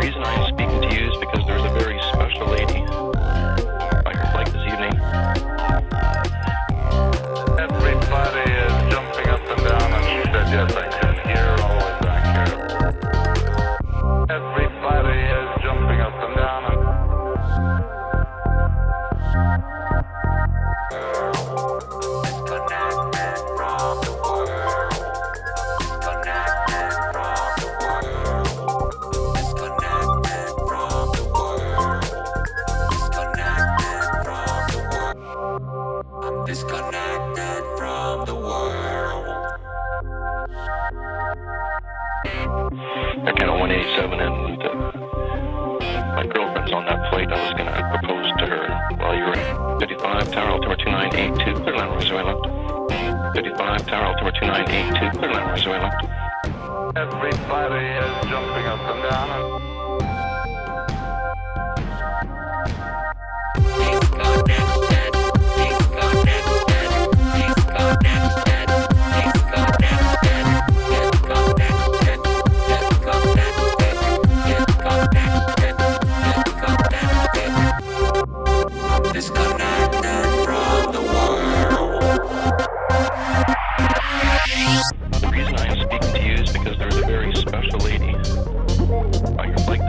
reason I Disconnected from the world. I got a 187 and Luther. My girlfriend's on that flight. I was going to propose to her while you were in 55 Tower altimeter 2982, clear line Venezuela. 55 Tower altimeter 2982, clear line Venezuela. Everybody is jumping up and down. special ladies. Like, like